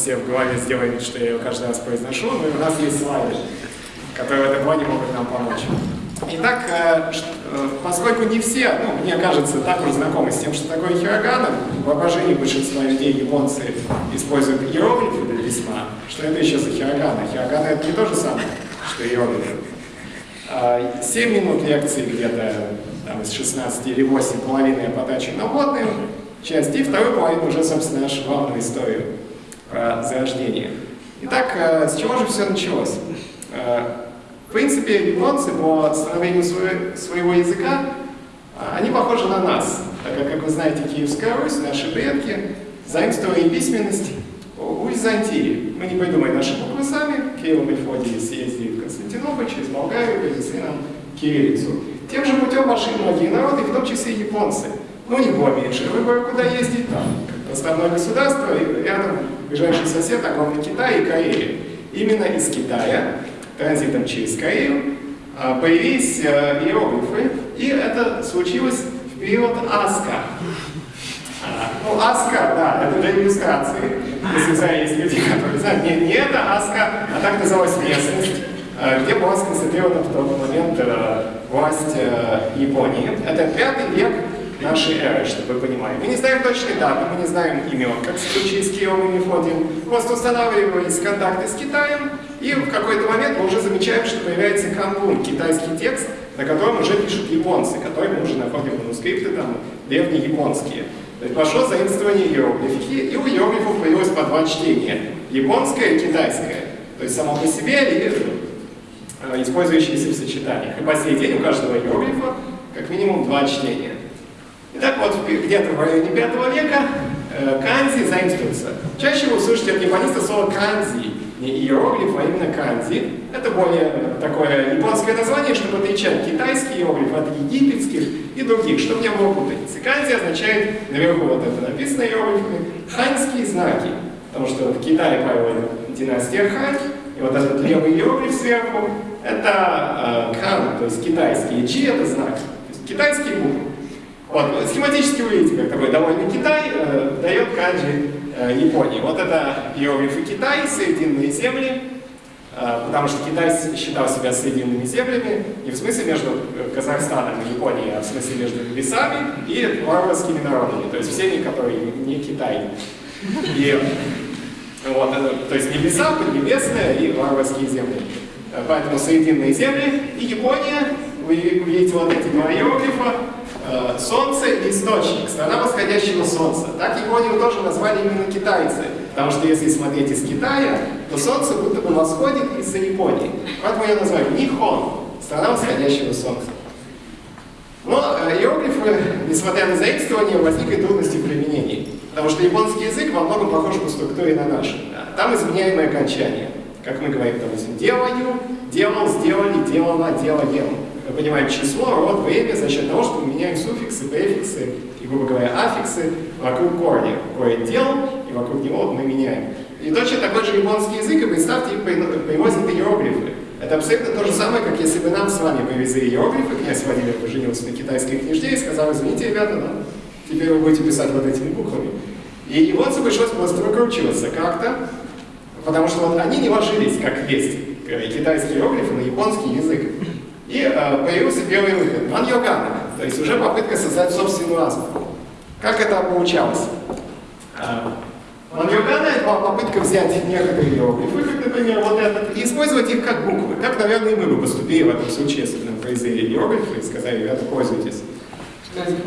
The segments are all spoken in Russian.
все в голове сделаем что я ее каждый раз произношу. И у нас есть слайды, которые в этом плане могут нам помочь. Итак, э, э, поскольку не все, ну, мне кажется, так уж знакомы с тем, что такое хирогана, в воображении большинства людей японцы используют иероглифы для письма. Что это еще за хирогана? Хирогана это не то же самое, что иероглифы. 7 а, минут лекции где-то там, из 16 или 8 половины я потрачу на водную часть, и вторую половину уже, собственно, нашу главную историю про зарождение. Итак, э, с чего же все началось? В принципе, японцы по становлению своего языка, а, они похожи на нас, так как, как вы знаете, Киевская Русь, наши предки, заимствовали письменность у Византии. Мы не придумали наши буквы сами, Кирилл Мефодий съездили в Константинополь, через Болгарию, привезли нам кириллицу. Тем же путем пошли многие народы, в том числе и японцы. Но у них было меньше выбора, куда ездить там. Основное государство, и рядом ближайший сосед, огромный Китай и Корея. Именно из Китая транзитом через Корею, а, появились э, иероглифы, и это случилось в период Аска. А, ну, Аска, да, это для иллюстрации. Если есть люди, которые знают, не, не это Аска, а так называлась местность, э, где была сконцентрирована в тот момент э, власть Японии. Это пятый век нашей эры, чтобы вы понимали. Мы не знаем точной даты, мы не знаем имен, как в случае с Киевом и Мефодием. Просто устанавливались контакты с Китаем, и в какой-то момент мы уже замечаем, что появляется канбун, китайский текст, на котором уже пишут японцы, которые мы уже находим манускрипты там древние японские. То есть пошло заимствование иероглифики, и у иероглифов появилось по два чтения. Японское и китайское. То есть само по себе и э, использующиеся в сочетаниях. И по сей день у каждого иероглифа как минимум два чтения. Итак, вот где-то в районе 5 века э, канзи заимствуется. Чаще вы услышите от япониста слово канзи, не иероглиф, а именно канзи. Это более такое японское название, чтобы отличать китайский иероглиф от египетских и других, чтобы не было путаницы. Канзи означает, наверху вот это написано иероглифами, ханьские знаки. Потому что в Китае правила династия Хань, и вот этот левый иероглиф сверху, это э, кан, то есть китайский, и чи это знак, то есть китайские буквы. Вот, схематически вы видите, как такой довольный Китай э, дает канджи э, Японии. Вот это иероглифы Китай, Соединенные земли, э, потому что Китай считал себя Соединенными землями не в смысле между э, Казахстаном и Японией, а в смысле между лесами и варварскими народами, то есть всеми, которые не Китай. И вот, это, то есть небеса, поднебесные и варварские земли. Э, поэтому Соединенные земли и Япония, вы видите вот эти два иероглифа, Э, солнце – источник, страна восходящего солнца. Так Японию тоже назвали именно китайцы, потому что если смотреть из Китая, то солнце будто бы восходит из-за Японии. Поэтому я называю Нихон – страна восходящего солнца. Но э, иероглифы, несмотря на заимствование, возникли трудности в применении. Потому что японский язык во многом похож по структуре на наш. Там изменяемое окончание. Как мы говорим, допустим, делаю, делал, сделали, делала, делаем мы понимаем число, род, время за счет того, что мы меняем суффиксы, префиксы и, грубо говоря, аффиксы вокруг корня. Корень дел, и вокруг него мы меняем. И точно такой же японский язык, и представьте, их привозят иероглифы. Это абсолютно то же самое, как если бы нам с вами привезли иероглифы, князь Владимир поженился на китайской книжде и сказал, извините, ребята, да, теперь вы будете писать вот этими буквами. И японцам пришлось просто выкручиваться как-то, потому что вот они не ложились, как есть, китайские иероглифы на японский язык. И э, появился первый выход, ман-йогана, то есть уже попытка создать собственную азбуку. Как это получалось? Э, ман-йогана — это попытка взять некоторые иероглифы, как, например, вот этот, и использовать их как буквы. Так, наверное, и мы бы поступили в этом случае, если бы нам произвели иероглифы и сказали, ребята, пользуйтесь.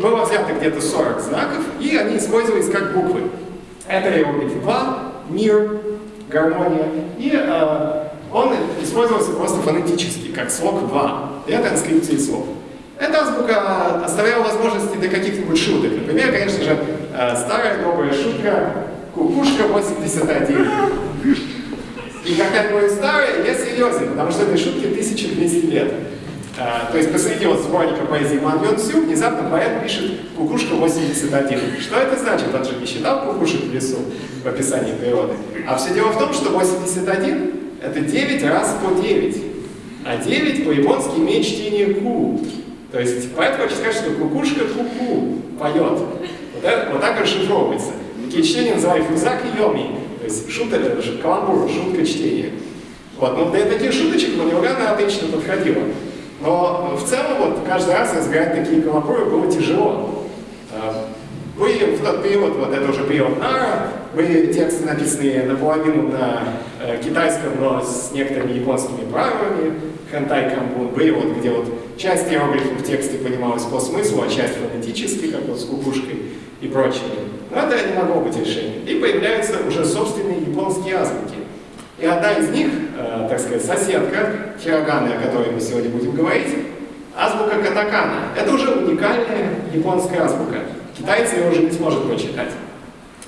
Было взято где-то 40 знаков, и они использовались как буквы. Это иероглифы 2, мир, гармония, и э, он использовался просто фонетически, как слог 2 для транскрипции слов. Эта азбука оставляла возможности для каких-нибудь шуток. Например, конечно же, э, старая добрая шутка «Кукушка 81». И когда я говорю старая, я серьезен, потому что этой шутке 1200 лет. А, то есть посреди вот сборника поэзии Ман Йон Сю внезапно поэт пишет «Кукушка 81». Что это значит? Он же не считал кукушек в лесу в описании природы. А все дело в том, что 81 это 9 раз по 9. А 9 по-японски имеет чтение ку. То есть поэтому хочу сказать, что кукушка ку-ку поет. Вот, это, вот так расшифровывается. Такие чтения называют фузак и йоми. То есть шутка, каламбур, шутка чтения. Вот, ну для таких шуточек Манилгана отлично подходила. Но в целом вот каждый раз разбирать такие каламбуры было тяжело. А, были в тот период, вот это уже период Нара, были тексты, написанные наполовину на э, китайском, но с некоторыми японскими правилами, хантай камбун, были вот, где вот часть иероглифов в тексте понималась по смыслу, а часть фонетически, как вот с кукушкой и прочее. Но это не могло быть решением. И появляются уже собственные японские азбуки. И одна из них, э, так сказать, соседка хироганы, о которой мы сегодня будем говорить, азбука катакана. Это уже уникальная японская азбука. Китайцы ее уже не сможет прочитать.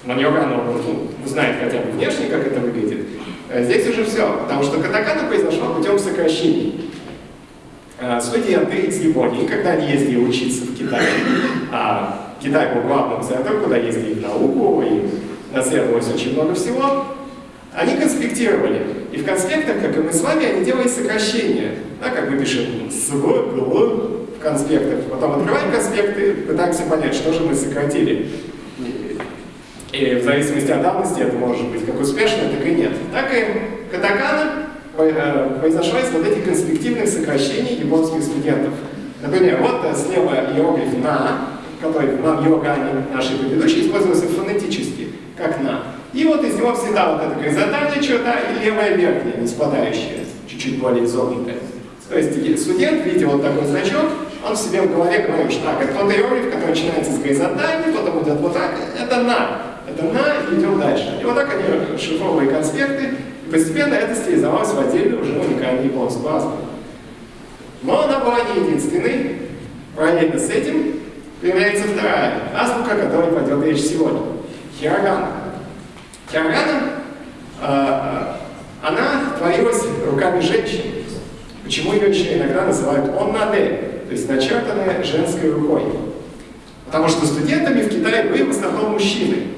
Но Ньогану ну, узнает хотя бы внешне, как это выглядит. Э, здесь уже все, потому что катакана произошла путем сокращений. Э, студенты из Японии, когда они ездили учиться в Китай, а Китай был главным центром, куда ездили в науку, и наследовалось очень много всего, они конспектировали. И в конспектах, как и мы с вами, они делали сокращения. Да, как мы пишем с, в, в в конспектах. Потом открываем конспекты, пытаемся понять, что же мы сократили. И в зависимости от давности это может быть как успешно, так и нет. Так и катакана э, произошло из вот этих конспективных сокращений японских студентов. Например, вот э, слева иероглиф «на», который в йогане нашей предыдущей использовался фонетически, как «на». И вот из него всегда вот эта горизонтальная черта и левая верхняя, не спадающая, чуть-чуть более изогнутая. То есть студент, видя вот такой значок, он в себе в голове говорит, что так, это тот иероглиф, который начинается с горизонтальной, потом идет вот так, это «на». Это «на» и идем дальше. И вот так они расшифровывали конспекты, и постепенно это стилизовалось в отдельную уже уникальную японскую азбуку. Но она была не единственной. Параллельно с этим появляется вторая азбука, о которой пойдет речь сегодня. Хирогана. Хирогана, э, она творилась руками женщин. Почему ее еще иногда называют «оннаде», то есть начертанная женской рукой? Потому что студентами в Китае были в основном мужчины.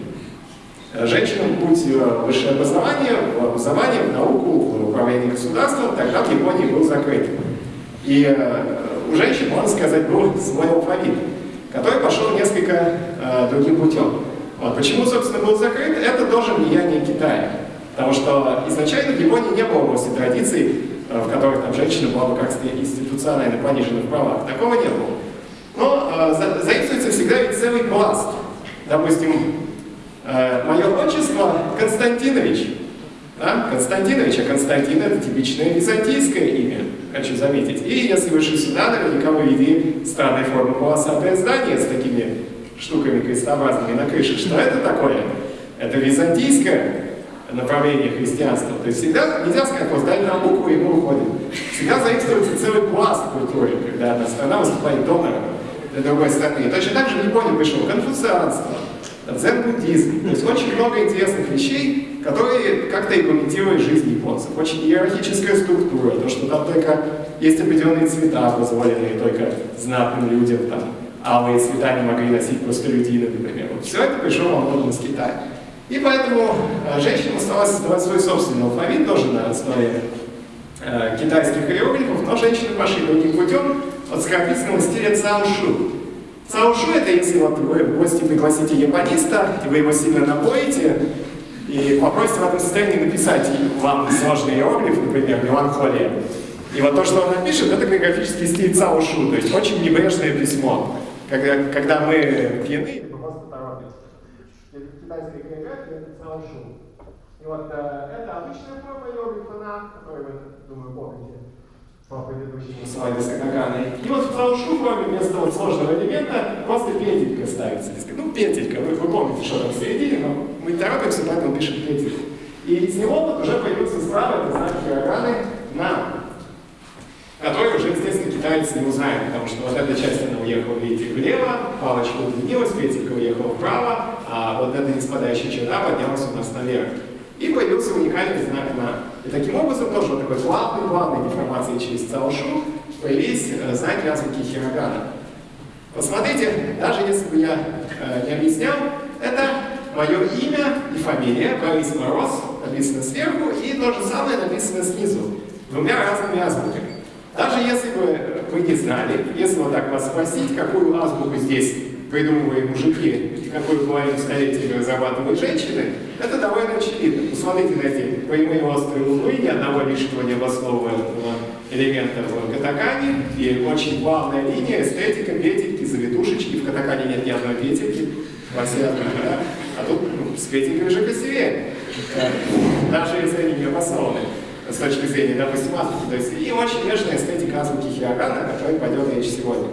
Женщинам путь в высшее образование, в образование, в науку, в управление государством тогда в Японии был закрыт. И э, у женщин, можно сказать, был свой алфавит, который пошел несколько э, другим путем. Вот. Почему, собственно, был закрыт? Это тоже влияние Китая. Потому что изначально в Японии не было области традиций Э, в которых там женщина была бы как-то институционально понижена в правах. Такого не было. Но э, за, заимствуется всегда ведь целый пласт. Допустим, мое отчество Константинович. Да? Константинович, а Константин это типичное византийское имя, хочу заметить. И если вы шли сюда, наверняка вы видели странной формы полосатое здание с такими штуками крестообразными на крыше. Что это такое? Это византийское направление христианства. То есть всегда нельзя сказать, вот дали нам букву, и мы уходим. Всегда заимствуется целый пласт культуры, когда одна страна выступает донором для другой страны. И точно так же в Японии пришло конфуцианство, дзен-буддизм. То есть очень много интересных вещей, которые как-то и комментируют жизнь японцев. Очень иерархическая структура, то, что там только есть определенные цвета, позволенные только знатным людям, там, алые цвета не могли носить просто люди, например. Вот все это пришло многом из Китая. И поэтому э, женщинам осталось создавать свой собственный алфавит, тоже на основе э, китайских иероглифов, но женщины пошли другим путем от скорописанного стиля цаошу. Цаошу это если вот вы в гости пригласите япониста, и вы его сильно напоите, и попросите в этом состоянии написать вам сложный иероглиф, например, меланхолия. И вот то, что он напишет, это каллиграфический стиль цаошу, то есть очень небрежное письмо. Когда, когда мы пьяны, китайской каллиграфии это цаошу. И вот э, это обычная форма иероглифа которую вы, думаю, помните с катаканой. И вот в форме вместо вот сложного элемента просто петелька ставится. Ну, петелька, вы, вы помните, что там в середине, но мы торопимся, поэтому пишем петельку. И из него вот уже появился справа, это знак хироганы на который уже, естественно, китаец не узнает, потому что вот эта часть, она уехала, видите, влево, палочка удлинилась, петелька уехала вправо, а вот эта неспадающая черта поднялась у нас наверх. И появился уникальный знак «на». И таким образом, тоже вот такой плавной, плавной деформацией через цаошу появились э, знаки азбуки хирогана. Посмотрите, даже если бы я э, не объяснял, это мое имя и фамилия, Борис Мороз, написано сверху, и то же самое написано снизу, двумя разными азбуками. Даже если бы вы не знали, если вот так вас спросить, какую азбуку здесь придумывали мужики, и какую половину столетия разрабатывают женщины, это довольно очевидно. Посмотрите на эти прямые острые углы, ни одного лишнего необоснованного элемента в катакане, и очень плавная линия, эстетика, петельки, завитушечки. В катакане нет ни одной петельки, во да? а тут ну, с петелькой уже красивее, даже если они не обоснованы с точки зрения, допустим, азбуки. То есть и очень нежная эстетика азбуки Хиагана, о которой пойдет речь сегодня.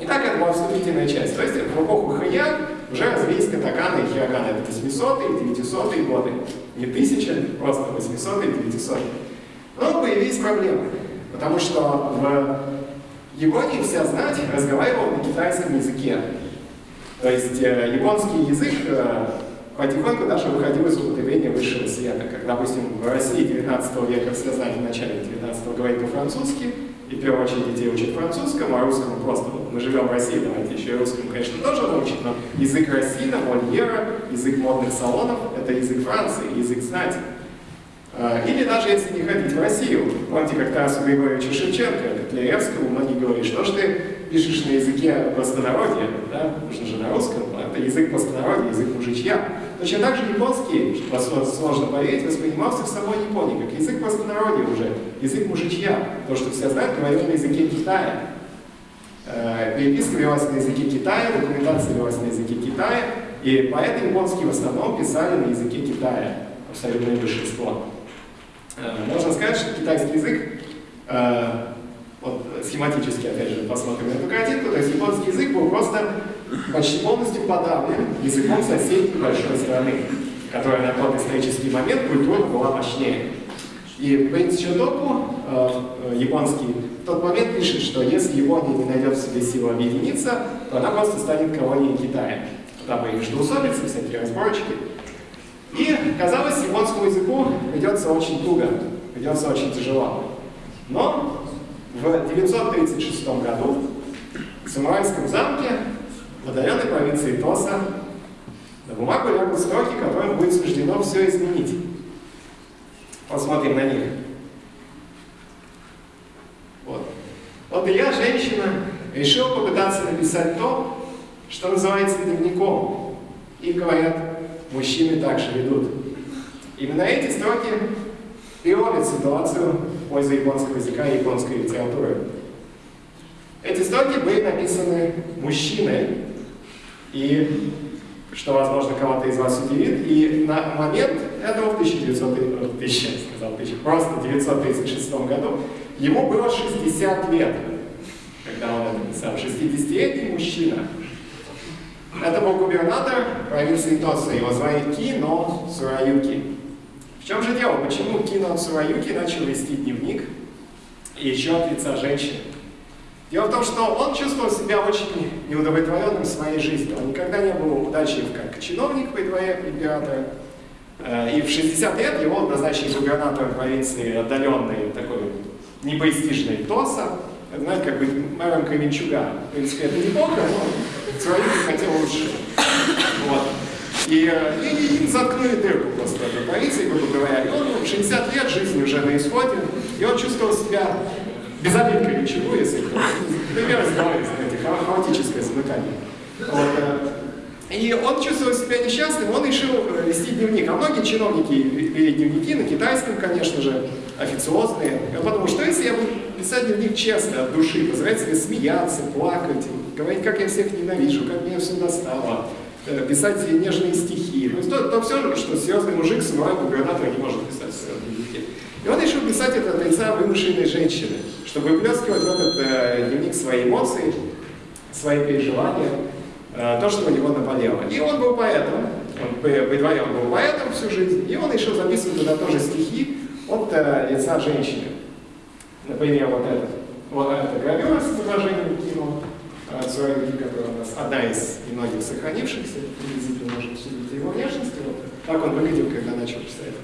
Итак, это была вступительная часть. То есть в эпоху Хэйян уже развились катаканы и хироганы. Это 800-е, 900-е годы. Не 1000, просто 800-е, 900-е. Но появились проблемы. Потому что в Японии вся знать разговаривала на китайском языке. То есть э, японский язык э, потихоньку даже выходил из употребления высшего света. Как, допустим, в России 19 века все знали в начале 19 говорить по-французски, и в первую очередь детей учат французскому, а русскому просто. Мы живем в России, давайте еще и русскому, конечно, тоже научить, но язык Рассина, Мольера, язык модных салонов — это язык Франции, язык знати. А, или даже если не ходить в Россию. Помните, как Тарасу Григорьевичу Шевченко, Котлеевскому, многие говорили, что ж ты пишешь на языке простонародья, да? нужно же на русском, это язык простонародья, язык мужичья. Точно так же японский, что сложно поверить, воспринимался в самой Японии, как язык простонародья уже, язык мужичья. То, что все знают, говорил на языке Китая. Э, переписка велась на языке Китая, документация велась на языке Китая, и поэты японские в основном писали на языке Китая, абсолютное большинство. Э, можно сказать, что китайский язык, э, вот схематически, опять же, посмотрим эту картинку, то есть японский язык был просто почти полностью подавлен языком соседней большой страны, которая на тот исторический момент культурно была мощнее. И Принц Чодоку, э, японский, в тот момент пишет, что если Япония не найдет в себе силу объединиться, то она просто станет колонией Китая. Там и междоусобицы, всякие разборочки. И, казалось, японскому языку придется очень туго, придется очень тяжело. Но в 936 году в самурайском замке в отдаленной провинции Тоса на бумагу лягут строки, которым будет суждено все изменить. Посмотрим на них. Вот. Вот я, женщина, решил попытаться написать то, что называется дневником. И говорят, мужчины также ведут. Именно эти строки переломят ситуацию в пользу японского языка и японской литературы. Эти строки были написаны мужчиной, и что, возможно, кого-то из вас удивит, и на момент этого в 1900, 1000, сказал, 1000, просто 1936 году ему было 60 лет, когда он написал, 60-летний мужчина. Это был губернатор провинции Тоса, его звали Кино Сураюки. В чем же дело? Почему Кино Сураюки начал вести дневник и еще от лица женщины? Дело в том, что он чувствовал себя очень неудовлетворенным своей жизнью. Он никогда не был удачлив как чиновник при дворе императора. Э, и в 60 лет его назначили губернатором провинции отдаленной, такой непрестижной Тоса. Знаете, как бы мэром Кременчуга. В принципе, это неплохо, но не хотел лучше. Вот. И, э, и, им заткнули дырку просто в этой провинции, грубо говоря. И он 60 лет, жизни уже на исходе, и он чувствовал себя без обидка ничего, если пример знаете, хаотическое замыкание. Вот, э, и он чувствовал себя несчастным, он решил э, вести дневник. А многие чиновники вели дневники, на китайском, конечно же, официозные. Я подумал, что если я буду писать дневник честно, от души, позволять себе смеяться, плакать, говорить, как я всех ненавижу, как меня все достало, э, писать нежные стихи. Ну, то, то все, что серьезный мужик, самурай, губернатор не может писать в дневнике. И он решил писать это от лица вымышленной женщины чтобы выплескивать в этот э, дневник свои эмоции, свои переживания, то, что у него наболело. И он был поэтом, он, при дворе он был поэтом всю жизнь, и он еще записывать туда тоже стихи от э, лица женщины. Например, вот этот. Вот эта гравюра с изображением кино, э, Цураги, которая у нас одна из немногих сохранившихся, приблизительно можем судить его внешности. Вот. Так он выглядел, когда начал писать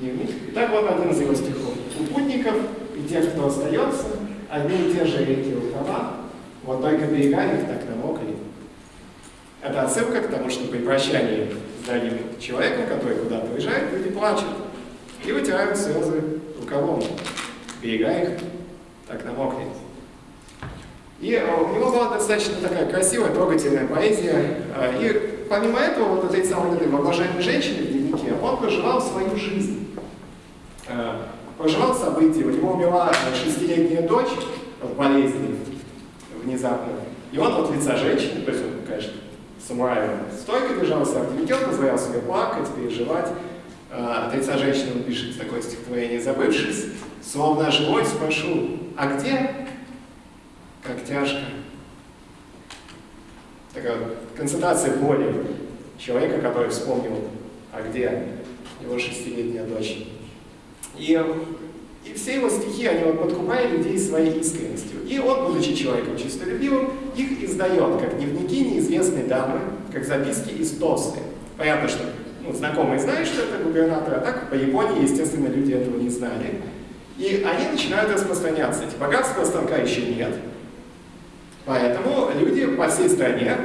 дневник. Итак, вот один из его стихов. У путников и тех, кто остается, одни и те же реки рукава, вот только берега их так намокли. Это отсылка к тому, что при прощании с дорогим человеком, который куда-то уезжает, люди плачут и вытирают слезы рукавом. Берега их так намокнет. И э, у него была достаточно такая красивая, трогательная поэзия. Э, и помимо этого, вот этой самой этой воображаемой женщины в дневнике, он проживал свою жизнь. Э, проживал события. У него умерла шестилетняя дочь от болезни внезапно. И он от лица женщины, конечно, самураем стойко держался, а он позволял себе плакать, переживать. От лица женщины он пишет такое стихотворение «Забывшись, словно живой спрошу, а где как тяжко. Такая концентрация боли человека, который вспомнил, а где его шестилетняя дочь. И, и все его стихи, они вот подкупали людей своей искренностью. И он, будучи человеком чистолюбивым, их издает как дневники неизвестной дамы, как записки из Тосы. Понятно, что ну, знакомые знают, что это губернатор, а так по Японии, естественно, люди этого не знали. И они начинают распространяться. Эти богатства станка еще нет, Поэтому люди по всей стране,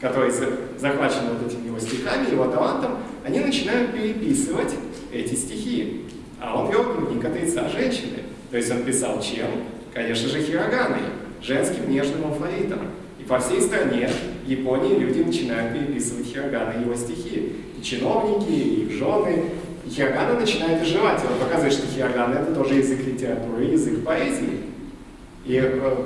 которые захвачены вот этими его стихами, его талантом, они начинают переписывать эти стихи. А он вел дневник от лица женщины. То есть он писал чем? Конечно же, хироганой, женским нежным алфавитом. И по всей стране Японии люди начинают переписывать хироганы его стихи. И чиновники, и их жены. И хирогана начинает оживать. И он показывает, что хирогана — это тоже язык литературы, язык поэзии. И э,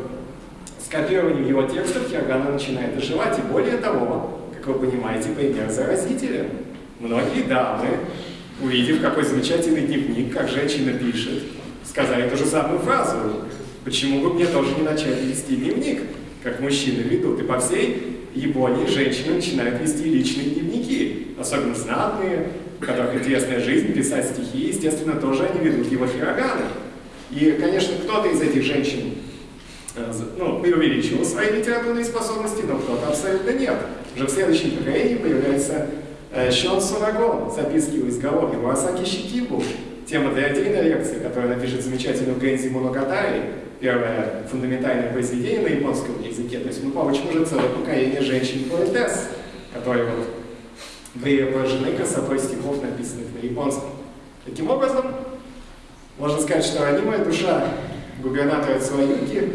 с копированием его текстов Хиагана начинает оживать, и более того, как вы понимаете, пример заразителен. Многие дамы, увидев, какой замечательный дневник, как женщина пишет, сказали ту же самую фразу. Почему бы мне тоже не начать вести дневник, как мужчины ведут? И по всей Японии женщины начинают вести личные дневники, особенно знатные, у которых интересная жизнь, писать стихи, естественно, тоже они ведут его хироганы. И, конечно, кто-то из этих женщин Э, ну, преувеличивал свои литературные способности, но кто-то абсолютно нет. Уже в следующем поколении появляется Шон Сурагон, записки у изголовья, Мурасаки Щикибу, тема для отдельной лекции, которая напишет замечательную Гэнзи Моногатари, первое фундаментальное произведение на японском языке. То есть мы получим уже целое поколение женщин-поэтесс, которые вот были поражены красотой стихов, написанных на японском. Таким образом, можно сказать, что ранимая душа губернатора Цуаюки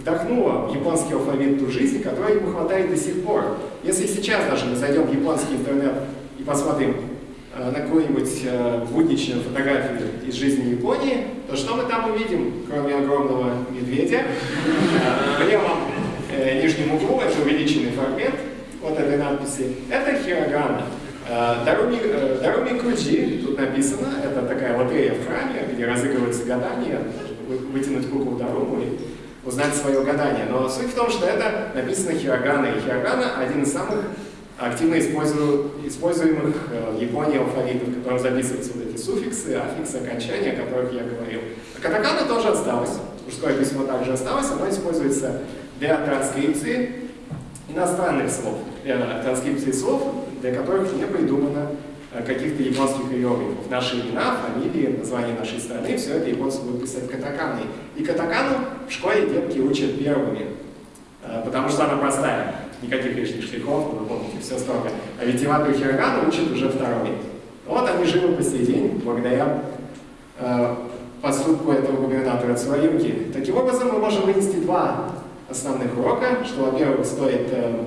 вдохнула в японский алфавит ту жизнь, которой ему хватает до сих пор. Если сейчас даже мы зайдем в японский интернет и посмотрим э, на какую-нибудь э, будничную фотографию из жизни Японии, то что мы там увидим, кроме огромного медведя? В левом э, нижнем углу это увеличенный фрагмент вот этой надписи. Это хирогана. Э, Даруми, Даруми Куджи, тут написано, это такая лотерея в храме, где разыгрываются гадания, вытянуть куклу Даруму и узнать свое гадание. Но суть в том, что это написано хирогана, и хирогана один из самых активно используемых э, в Японии алфавитов, в котором записываются вот эти суффиксы, аффиксы, окончания, о которых я говорил. А катакана тоже осталось, мужское письмо также осталось, оно используется для транскрипции иностранных слов, для транскрипции слов, для которых не придумано каких-то японских иероглифов. Наши имена, фамилии, название нашей страны, все это японцы будут писать катаканой. И катакану в школе детки учат первыми, э, потому что она простая. Никаких лишних штрихов, вы помните, все строго. А ведь Ивату Хирогану учат уже второй. Вот они живы по сей день, благодаря э, поступку этого губернатора Цуаюки. Таким образом, мы можем вынести два основных урока, что, во-первых, стоит э,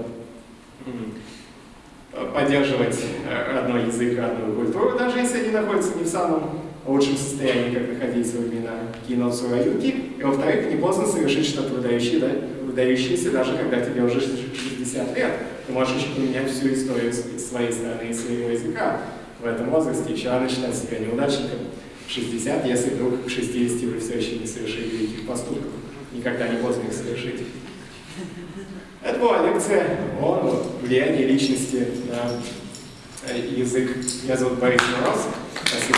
поддерживать э, родной язык, родную культуру, даже если они находятся не в самом лучшем состоянии, как находиться во времена Кино Цураюки. И во-вторых, не поздно совершить что-то выдающее, да, выдающееся, даже когда тебе уже 60 лет. Ты можешь еще поменять всю историю своей страны и своего языка в этом возрасте. Еще рано считать себя неудачником 60, если вдруг к 60 вы все еще не совершили великих поступков. Никогда не поздно их совершить. Это была лекция о влиянии личности на э, язык. Меня зовут Борис Мороз. Спасибо.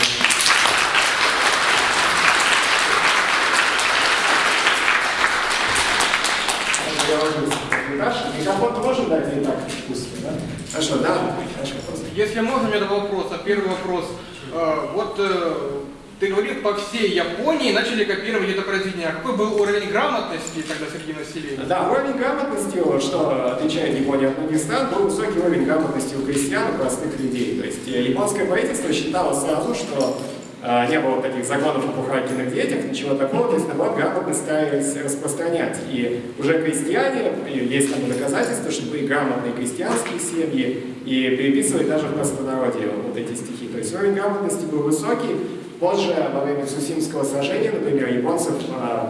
Микрофон можем дать и так вкусно, да? Хорошо, да? Хорошо, Если можно, у меня два вопроса. Первый вопрос. Э, вот э, ты говорил, по всей Японии начали копировать это произведение. А какой был уровень грамотности тогда среди населения? Да, уровень грамотности, что отличает Японию от стран, был высокий уровень грамотности у крестьян и простых людей. То есть э, японское правительство считало сразу, что э, не было таких загонов о пухаркиных детях, ничего такого, то есть наоборот грамотно старались распространять. И уже крестьяне, и есть там доказательства, что были грамотные крестьянские семьи, и переписывали даже в простонародье вот эти стихи. То есть уровень грамотности был высокий. Позже, во время Сусимского сражения, например, японцев э,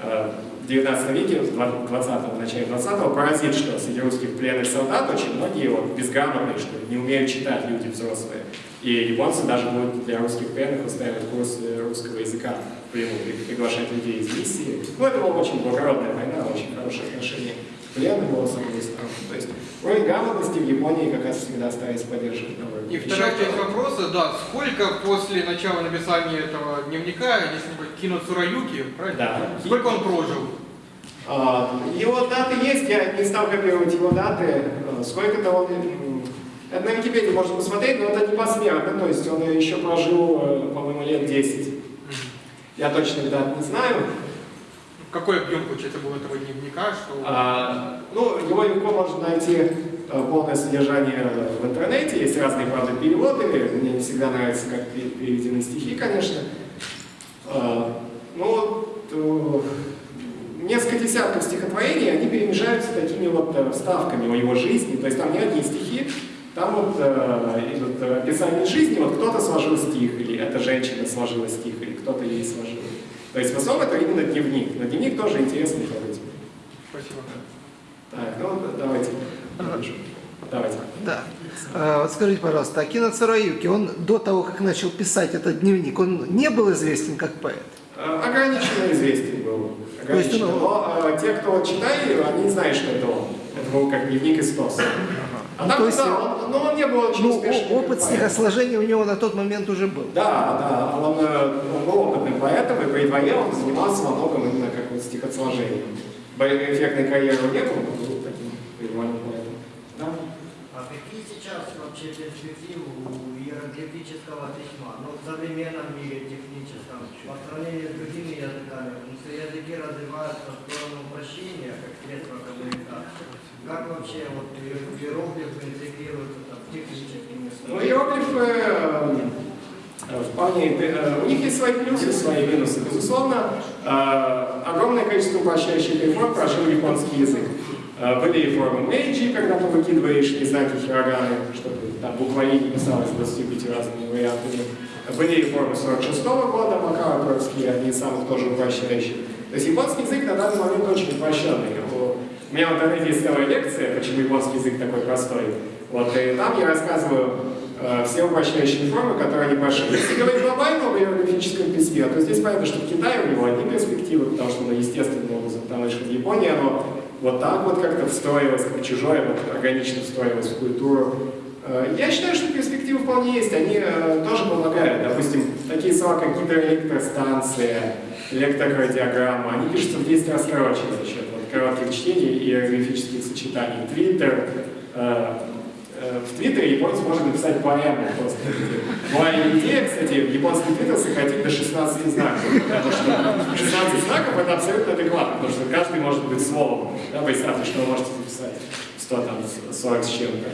э, в 19 веке, в 20 начале 20-го, поразит, что среди русских пленных солдат очень многие вот, безграмотные, что не умеют читать люди взрослые. И японцы даже будут для русских пленных устраивать курсы русского языка в приглашать людей из миссии. Ну, это была очень благородная война, очень хорошее отношение к пленным было с одной стороны. То есть уровень грамотности в Японии как раз всегда старались поддерживать на уровне. И вторая часть вопроса, да, сколько после начала написания этого дневника, если не Кино Цураюки, правильно? Да. Сколько он прожил? А, его даты есть, я не стал копировать его даты. А, Сколько-то он... Это на Википедии можно посмотреть, но это не посмертно, то есть он еще прожил, э, по-моему, лет 10. Я точно дат не знаю. Какой объем, получается, был этого дневника? Что... А, ну, его легко можно найти э, полное содержание в интернете, есть разные, правда, переводы, мне не всегда нравится, как пе- переведены стихи, конечно. А, ну, э, несколько десятков стихотворений, они перемежаются такими вот э, вставками о его жизни, то есть там не одни стихи, там вот э, идут э, описание жизни, вот кто-то сложил стих, или эта женщина сложила стих, или кто-то ей сложил. То есть в основном это именно дневник, но дневник тоже интересный этим. Спасибо. Так, ну давайте. Давайте. Да. А, вот скажите, пожалуйста, Акино Цураюки, он до того, как начал писать этот дневник, он не был известен как поэт? Э, Ограниченно известен был. То есть, Ограниченно. ну, Но э, те, кто читали, они знают, что это он. Это был как дневник из ТОСа. А Ну, там, то есть, да, он, но он не был очень Ну, успешным. опыт как поэт. стихосложения у него на тот момент уже был. Да, да, он, э, он был опытным поэтом, и при дворе он занимался во многом именно как вот стихосложением. Эффектной карьеры не было, но был таким придворным поэтом. Да? А какие сейчас вообще перспективы у иероглифического письма? Ну, в современном мире техническом, по сравнению с другими языками, языки развиваются в сторону упрощения, как средство. Как вообще вот иероглифы интегрируются там, в техническими Ну, иероглифы э, вполне, э, у них есть свои плюсы, свои минусы. Безусловно, э, огромное количество упрощающих реформ прошил японский язык. Были реформы Мэйджи, когда ты выкидываешь знаки хироганы, чтобы там буквари не писалось 25 разными вариантами. Были реформы 46 года, Макао Троцкий, одни из самых тоже упрощающих. То есть японский язык на данный момент очень упрощенный. У меня в интернете есть целая лекция, почему японский язык такой простой. Вот, и там я рассказываю э, все упрощающие формы, которые они прошли. Если говорить глобально об иероглифическом письме, то здесь понятно, что в Китае у него одни перспективы, потому что оно естественным образом, потому что в Японии оно вот так вот как-то встроилось, как чужое, вот органично встроилось в культуру. Э, Я считаю, что перспективы вполне есть, они э, тоже помогают. Допустим, такие слова, как гидроэлектростанция, электрокардиограмма, они пишутся в 10 раз короче за коротких чтений и иероглифических сочетаний. Твиттер, э, э, в Твиттере японец может написать поэму просто. Моя идея, кстати, в японский твиттер сократить до 16 знаков, потому что 16 знаков это абсолютно адекватно, потому что каждый может быть словом. Да, представьте, что вы можете записать 100, там, 40 с чем-то.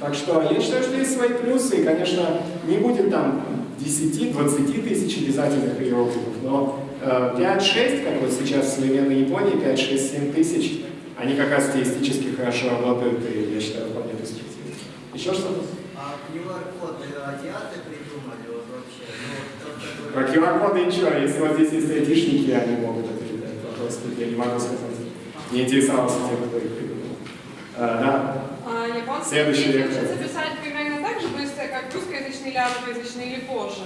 Так что я считаю, что есть свои плюсы, и, конечно, не будет там 10-20 тысяч обязательных иероглифов, но 5-6, как вот сейчас в современной Японии, 5-6-7 тысяч, они как раз стилистически хорошо работают, и я считаю, вполне перспективны. Еще что-то? А QR-коды азиаты придумали вот вообще? Ну, Про QR-коды ничего, если вот здесь есть айтишники, они могут ответить на этот вопрос, я не могу сказать. Не интересовался тем, кто их придумал. А, да? А, дети вектор. учатся писать примерно так же быстро, как русскоязычные или арабоязычные, или позже.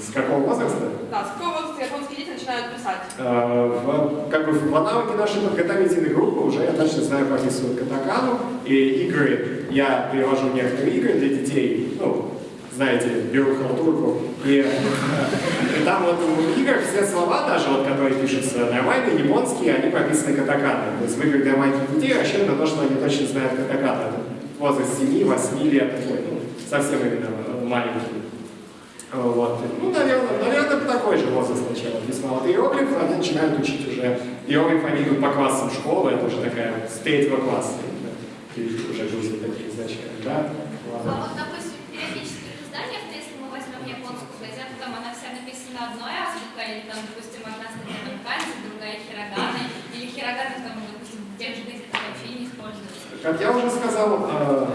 С какого возраста? Да, с какого возраста японские дети начинают писать? Э, в, как бы в аналоге нашей подготовительной группы уже я точно знаю прописывают катакану и игры. Я перевожу некоторые игры для детей, ну, знаете, беру халтурку, и, э, и там вот в играх все слова даже, вот, которые пишутся нормальные, японские, они прописаны катаканой. То есть играх для маленьких детей рассчитано на то, что они точно знают катакану. Это возраст 7-8 лет, такой, ну, совсем именно маленький. Вот. Ну, наверное, наверное, такой же возраст сначала весьма. Вот иероглифы они начинают учить уже. Иероглифы они идут по классам школы, это уже такая с третьего класса. уже грузят такие изначально, да? А Ладно. вот, допустим, в периодических изданиях, ну, если мы возьмем японскую газету, там Как я уже сказал, э,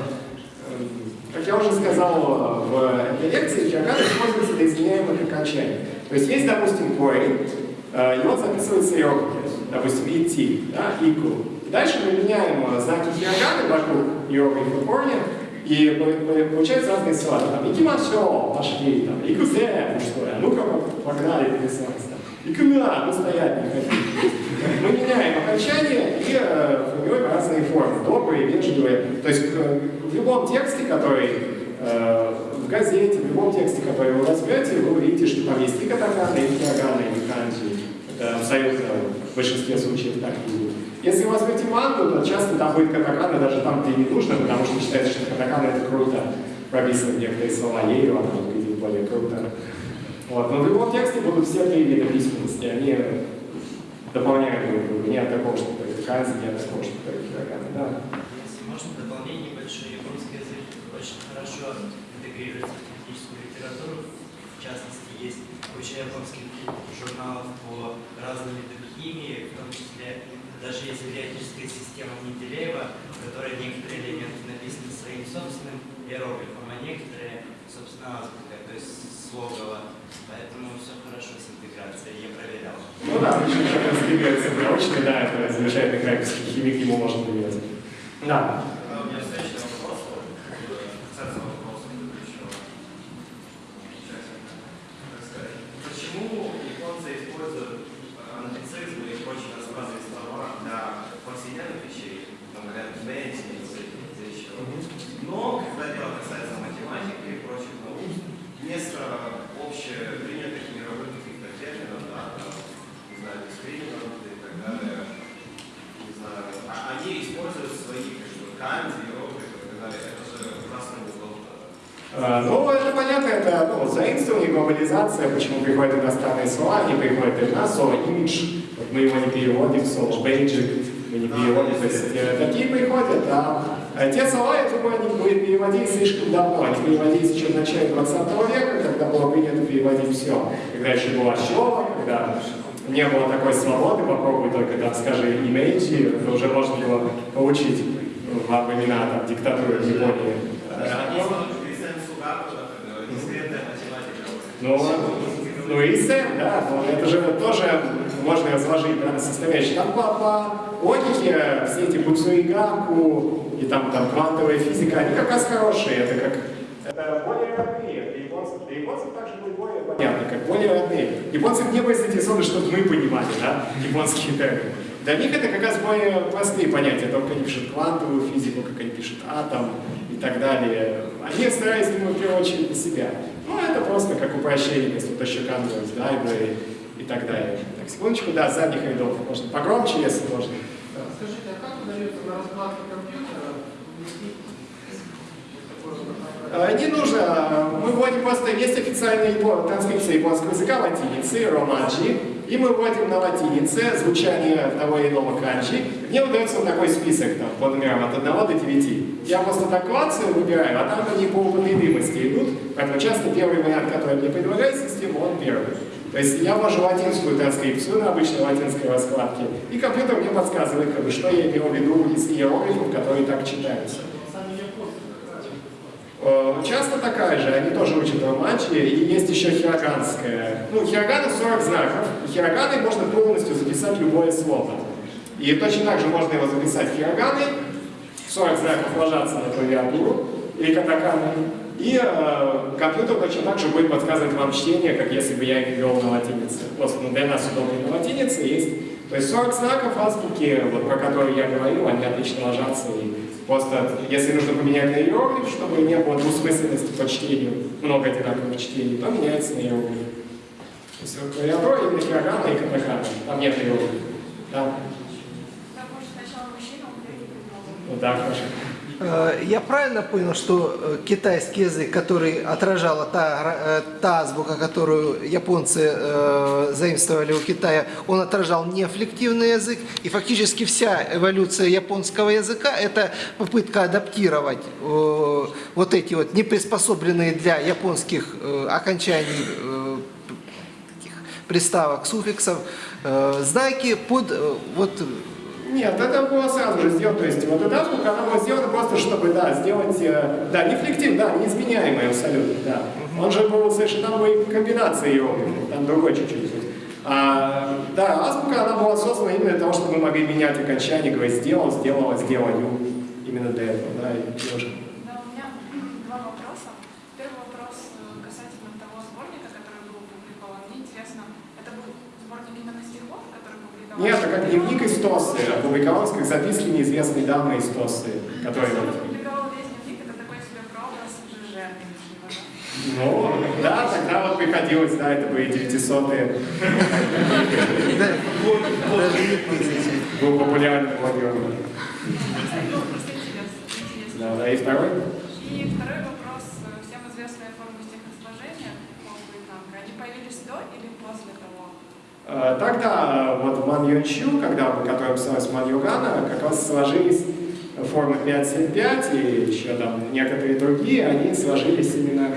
э, как я уже сказал э, в этой лекции, хирогана используется для изменяемых окончаний. То есть есть, допустим, э, и он записывается иероглифами. Допустим, идти, да, ику. Дальше мы меняем знаки хироганы вокруг иероглифа корня, и по- по- получаются разные слова. Там, икимашо, пошли, там, икузе, мужское, а ну-ка, погнали. Там, икуна, ну стоять не хотим. Мы меняем окончания и э, формируем разные формы, добрые, вежливые. То есть э, в любом тексте, который э, в газете, в любом тексте, который вы возьмете, вы увидите, что там есть и катакана, и хирогана, и канджи. Это абсолютно в большинстве случаев так и будет. Если вы возьмете мангу, то часто там будет катакана даже там, где не нужно, потому что считается, что катакана это круто. Прописывать некоторые слова ею, она выглядит более круто. Вот. Но в любом тексте будут все три вида письменности. Они дополняют друг друга. Нет такого, что нет такого, что это хирогана. Да. Если можно, дополнение небольшое. Японский язык очень хорошо интегрируется в техническую литературу. В частности, есть куча японских журналов по разным видам химии, в том числе даже есть периодическая система Менделеева, в которой некоторые элементы написаны своим собственным иероглифом, а некоторые, собственно, азбукой, то есть слогово. Поэтому все хорошо с интеграцией, я проверял. Ну да, причем как раз двигается научно, да, это замечательный крайковский химик, ему можно доверять. Да. У меня встречный вопрос, вот, э, касается вопроса предыдущего участника. Так сказать, Почему японцы используют э, англицизмы и прочие разнообразные слова для повседневных вещей, там, говорят, бенси, или еще. Но, когда дело касается математики и прочих наук, вместо общепринятых мировых каких-то терминов, да, там, не знаю, дискриминанты и так далее, не знаю, а они используют свои как бы, канзи, иероглифы и так далее. Это же ужасно неудобно. А, Ну, это понятно, это ну, заимствование, глобализация, почему приходят иностранные слова, они приходят из нас, слово имидж, вот мы его не переводим, слово бейджик, мы не переводим, то есть э, такие приходят, а э, те слова, я думаю, они были переводились слишком давно, они переводились еще в начале 20 века, когда было принято переводить все, когда еще была щелка, когда не было такой свободы, попробуй только там, скажи, имейте, то уже можно было получить во времена там, диктатуры в Японии. Ну, ну и Сэм, да, но это же тоже можно разложить да, на составляющие. Там по, по логике все эти Буцуигаку и там, там квантовая физика, они как раз хорошие, это как это более родные. Для японцев также будет более понятно, как более родные. Японцы не были заинтересованы, чтобы мы понимали, да, японские термины. Для них это как раз более простые понятия, то, как они пишут квантовую физику, как они пишут атом и так далее. Они старались думать в первую очередь на себя. Ну, это просто как упрощение, если еще канвас, library и так далее. Секундочку, да, с задних рядов. Можно погромче, если можно. Скажите, а как удается на раскладке компьютера Э, Не нужно, мы вводим просто, есть официальная транскрипция японского языка латиницы, романджи, и мы вводим на латинице звучание того или иного канджи. Мне выдается вот такой список там, по номерам от 1 до 9. Я просто так клацаю, выбираю, а там они по употребимости идут, поэтому часто первый вариант, который мне предлагает система, он первый. То есть я ввожу латинскую транскрипцию на обычной латинской раскладке, и компьютер мне подсказывает, как бы, что я имел в виду из иероглифов, которые так читаются. Э, Часто такая же, они тоже учат романчи, и есть еще хироганская. Ну, хирогана 40 знаков, и хироганой можно полностью записать любое слово. И точно так же можно его записать хироганой, 40 знаков ложатся на клавиатуру, или катаканой, и э, компьютер точно так же будет подсказывать вам чтение, как если бы я их ввел на латинице. Просто ну, для нас удобнее на латинице есть. То есть 40 знаков азбуки, вот, про которые я говорил, они отлично ложатся. И просто, если нужно поменять на иероглиф, чтобы не было двусмысленности по чтению, много одинаковых чтений, то меняется на иероглиф. То есть вот клавиатура именно хирогана и катакана. Там нет иероглифа. Да? А. Вот так хорошо. Э, Я правильно понял, что э, китайский язык, который отражала та, э, та азбука, которую японцы э, заимствовали у Китая, он отражал неаффлективный язык, и фактически вся эволюция японского языка – это попытка адаптировать э, вот эти вот неприспособленные для японских э, окончаний э, приставок, суффиксов, э, знаки под э, вот Нет, это было сразу же сделано, то есть вот эта азбука, она была сделана просто, чтобы, да, сделать, э, да, не флектив, да, неизменяемый абсолютно, да. Он же был совершенно, были комбинации иероглифов, там другой чуть-чуть. А, да, азбука, она была создана именно для того, чтобы мы могли менять окончание, говорить, сделал, сделала, сделаю, именно для этого, да, и девушка. Да, у меня два вопроса. Первый вопрос э, касательно того сборника, который был опубликован. Мне интересно, это был сборник именно стихов, Нет, это как дневник истосы, опубликовалось как записки неизвестной дамы такой себе нынешнего, да? Ну, да, тогда вот приходилось, да, это были 900-е, Да, Даже не путайте. был популярный блогер. Да, да, и второй. И второй вопрос. Э, Всем известная форма стихосложения. Они появились до или после того? Э, Тогда вот Ман Юн Чу, когда, которая писалась Ман Югана, как раз сложились формы 575 и еще там некоторые другие, они сложились именно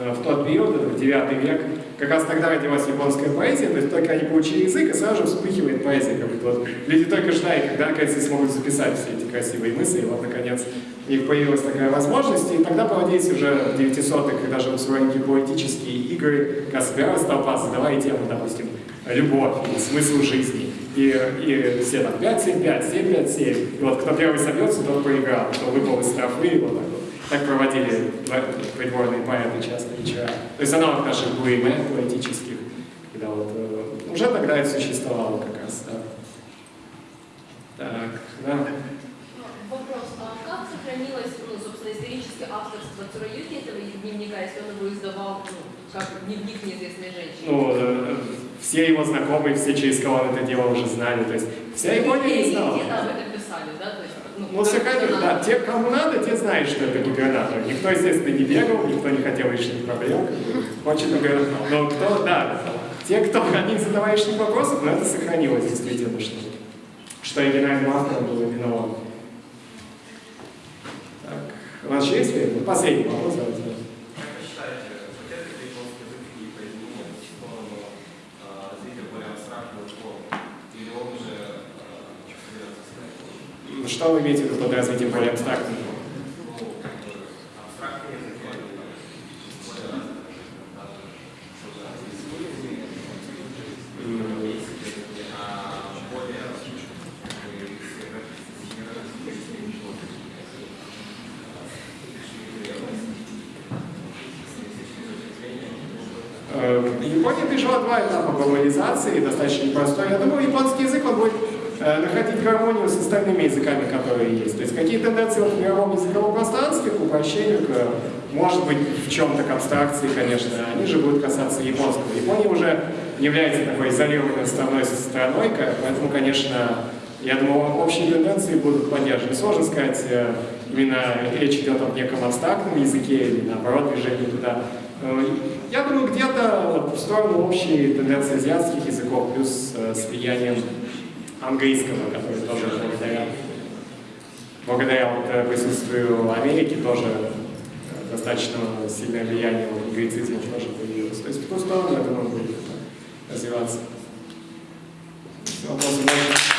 э, в тот период, в 9 век. Как раз тогда родилась японская поэзия, то есть только они получили язык, и сразу же вспыхивает поэзия. Как будто вот люди только ждали, когда наконец смогут записать все эти красивые мысли, и вот наконец у них появилась такая возможность, и тогда проводились уже в 900-х, когда же устроили поэтические игры, когда собиралась толпа, задавая тему, допустим, любовь, смысл жизни. И, и все там 5, 7, 5, 7, 5, 7. И вот кто первый собьется, тот проиграл, кто выпал из и вот так вот. Так проводили придворные поэты часто вечера. То есть аналог наших буйме поэтических, когда вот э, уже тогда это существовало как раз, да. Так, да. Вопрос, а как сохранилось, ну, собственно, историческое авторство Цуроюки этого дневника, если он его издавал, ну, как дневник неизвестной женщины? Ну, э, все его знакомые, все, через кого он это дело уже знали. То есть вся Япония не знала. Где-то об этом писали, да? То есть, Ну, сохранили, да. Те, кому надо, те знают, что это губернатор. Никто, естественно, не бегал, никто не хотел лишних проблем. Хочет губернатор. Но кто, да, те, кто они задавали лишних вопросов, но это сохранилось действительно, что, что оригинальным автором был именно он. Так, у нас есть время? Последний вопрос. давайте. Как вы считаете, хотят ли японский язык какие изменения в сторону э, развития более абстрактного формы? Или он уже э, соберется сказать? В виду под развитием более абстрактного? Ну, как бы абстрактный язык, они там более развиты, даже что-то а более как бы, Э, Япония пережила два этапа глобализации, достаточно непростой. Я думаю, японский язык он будет э, находить гармонию с остальными языками, которые есть. То есть какие тенденции в мировом языковом пространстве к упрощению, к, может быть, в чем-то к абстракции, конечно, они же будут касаться японского. Япония уже является такой изолированной страной страной, ка- поэтому, конечно, я думаю, общие тенденции будут поддержаны. Сложно сказать, э, именно речь идет о неком абстрактном языке или наоборот движении туда. Э, Я думаю, где-то в сторону общей тенденции азиатских языков, плюс э, с влиянием английского, который тоже благодаря, благодаря вот, э, присутствию Америки тоже э, достаточно сильное влияние вот, англицизма тоже появилось. То есть в ту сторону, я думаю, развиваться. Больше